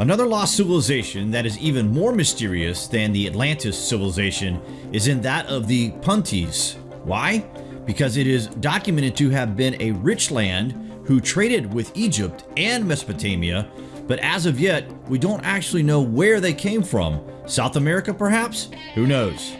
Another lost civilization that is even more mysterious than the Atlantis civilization is in that of the Puntis. Why? Because it is documented to have been a rich land who traded with Egypt and Mesopotamia, but as of yet, we don't actually know where they came from. South America, perhaps? Who knows?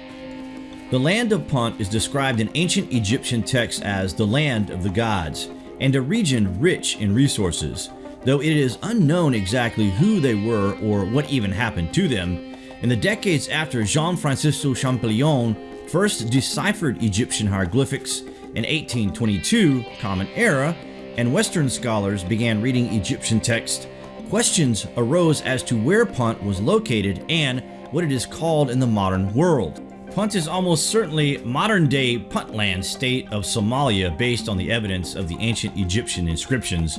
The land of Punt is described in ancient Egyptian texts as the land of the gods, and a region rich in resources though it is unknown exactly who they were or what even happened to them. In the decades after Jean-Francisco Champollion first deciphered Egyptian hieroglyphics in 1822 Common Era, and Western scholars began reading Egyptian texts, questions arose as to where Punt was located and what it is called in the modern world. Punt is almost certainly modern-day Puntland state of Somalia based on the evidence of the ancient Egyptian inscriptions.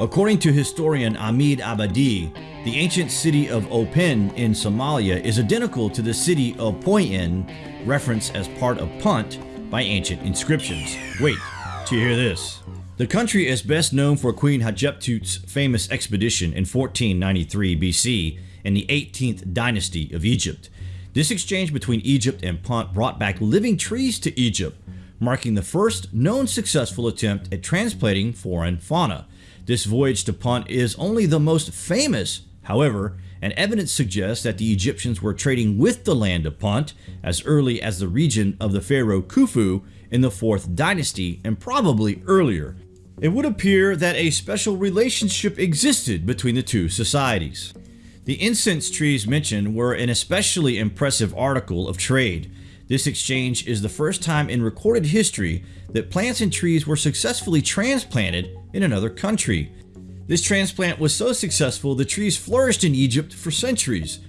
According to historian Ahmed Abadi, the ancient city of Opone in Somalia is identical to the city of Poyin, referenced as part of Punt by ancient inscriptions. Wait, to hear this. The country is best known for Queen Hatshepsut's famous expedition in 1493 BC in the 18th dynasty of Egypt. This exchange between Egypt and Punt brought back living trees to Egypt, marking the first known successful attempt at transplanting foreign fauna. This voyage to Punt is only the most famous, however, and evidence suggests that the Egyptians were trading with the land of Punt as early as the region of the pharaoh Khufu in the 4th dynasty and probably earlier. It would appear that a special relationship existed between the two societies. The incense trees mentioned were an especially impressive article of trade. This exchange is the first time in recorded history that plants and trees were successfully transplanted in another country. This transplant was so successful the trees flourished in Egypt for centuries.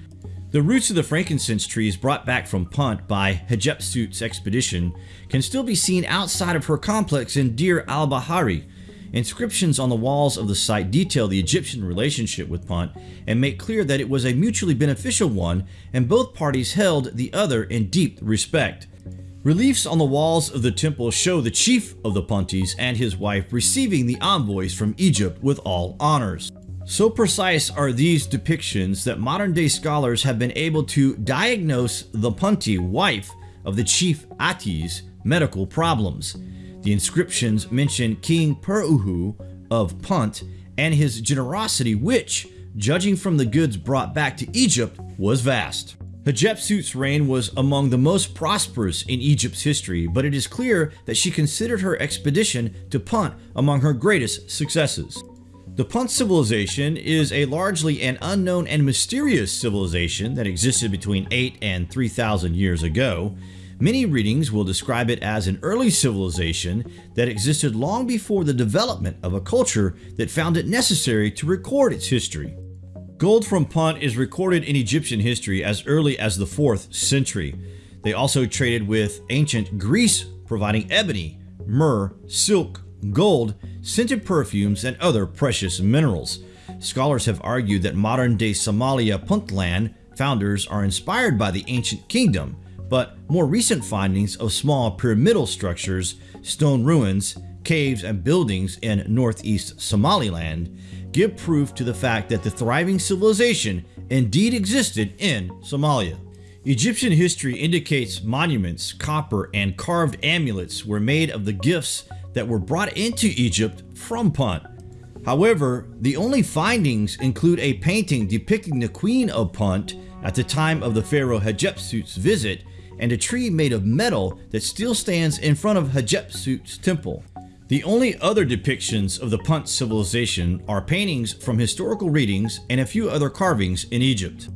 The roots of the frankincense trees brought back from Punt by Hatshepsut's expedition can still be seen outside of her complex in Deir al-Bahari. Inscriptions on the walls of the site detail the Egyptian relationship with Punt and make clear that it was a mutually beneficial one and both parties held the other in deep respect. Reliefs on the walls of the temple show the chief of the Puntis and his wife receiving the envoys from Egypt with all honors. So precise are these depictions that modern day scholars have been able to diagnose the Punti wife of the chief Ati's medical problems. The inscriptions mention King Peruhu of Punt and his generosity which, judging from the goods brought back to Egypt, was vast. Hatshepsut's reign was among the most prosperous in Egypt's history, but it is clear that she considered her expedition to Punt among her greatest successes. The Punt civilization is a largely an unknown and mysterious civilization that existed between 8 and 3,000 years ago. Many readings will describe it as an early civilization that existed long before the development of a culture that found it necessary to record its history. Gold from Punt is recorded in Egyptian history as early as the 4th century. They also traded with ancient Greece, providing ebony, myrrh, silk, gold, scented perfumes, and other precious minerals. Scholars have argued that modern-day Somalia Puntland founders are inspired by the ancient kingdom, but more recent findings of small pyramidal structures, stone ruins, caves, and buildings in northeast Somaliland give proof to the fact that the thriving civilization indeed existed in Somalia. Egyptian history indicates monuments, copper, and carved amulets were made of the gifts that were brought into Egypt from Punt. However, the only findings include a painting depicting the Queen of Punt at the time of the pharaoh Hatshepsut's visit and a tree made of metal that still stands in front of Hatshepsut's temple. The only other depictions of the Punt civilization are paintings from historical readings and a few other carvings in Egypt.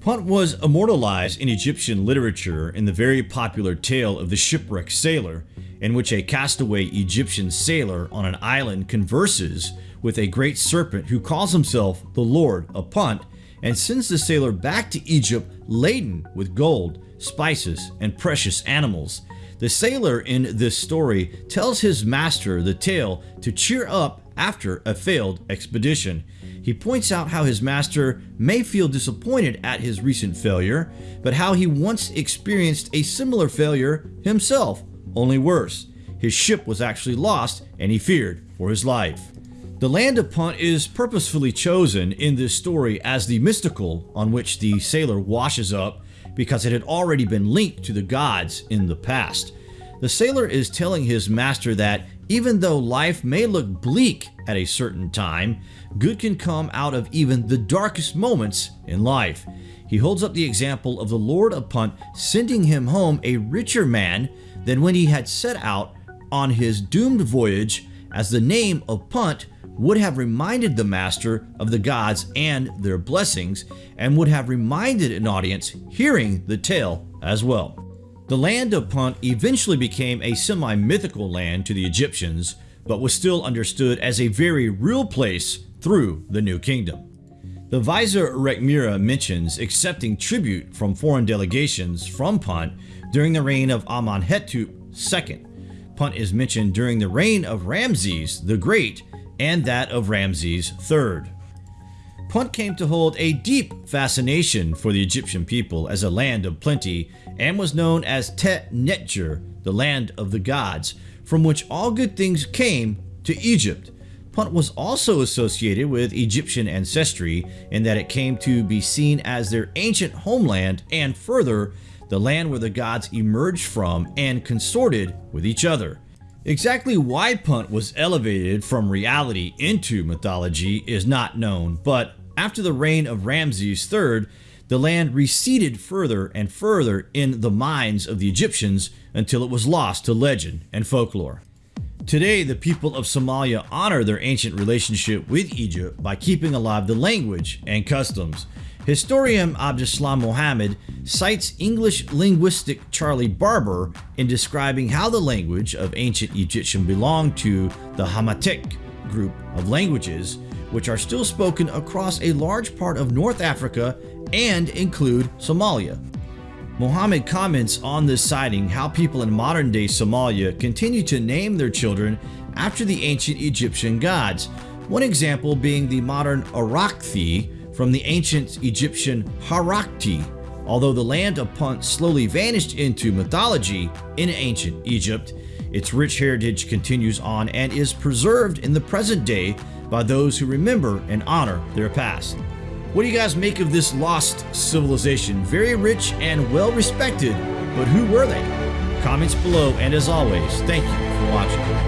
Punt was immortalized in Egyptian literature in the very popular tale of the shipwrecked sailor, in which a castaway Egyptian sailor on an island converses with a great serpent who calls himself the Lord of Punt and sends the sailor back to Egypt laden with gold, spices, and precious animals, the sailor in this story tells his master the tale to cheer up after a failed expedition. He points out how his master may feel disappointed at his recent failure, but how he once experienced a similar failure himself, only worse. His ship was actually lost and he feared for his life. The land of Punt is purposefully chosen in this story as the mystical on which the sailor washes up because it had already been linked to the gods in the past. The sailor is telling his master that even though life may look bleak at a certain time, good can come out of even the darkest moments in life. He holds up the example of the Lord of Punt sending him home a richer man than when he had set out on his doomed voyage as the name of Punt would have reminded the master of the gods and their blessings, and would have reminded an audience hearing the tale as well. The land of Punt eventually became a semi-mythical land to the Egyptians, but was still understood as a very real place through the New Kingdom. The Vizier Rekhmira mentions accepting tribute from foreign delegations from Punt during the reign of Amenhotep II. Punt is mentioned during the reign of Ramses the Great and that of Ramses III. Punt came to hold a deep fascination for the Egyptian people as a land of plenty and was known as Tet Netjer, the land of the gods, from which all good things came to Egypt. Punt was also associated with Egyptian ancestry in that it came to be seen as their ancient homeland and further, the land where the gods emerged from and consorted with each other. Exactly why Punt was elevated from reality into mythology is not known, but after the reign of Ramses III, the land receded further and further in the minds of the Egyptians until it was lost to legend and folklore. Today, the people of Somalia honor their ancient relationship with Egypt by keeping alive the language and customs. Historian Abdeslam Mohammed cites English linguistic Charlie Barber in describing how the language of ancient Egyptian belonged to the Hamitic group of languages, which are still spoken across a large part of North Africa and include Somalia. Mohammed comments on this citing how people in modern day Somalia continue to name their children after the ancient Egyptian gods, one example being the modern Arakthi, from the ancient Egyptian Harakti, although the land of Punt slowly vanished into mythology in ancient Egypt, its rich heritage continues on and is preserved in the present day by those who remember and honor their past. What do you guys make of this lost civilization? Very rich and well respected, but who were they? Comments below, and as always, thank you for watching.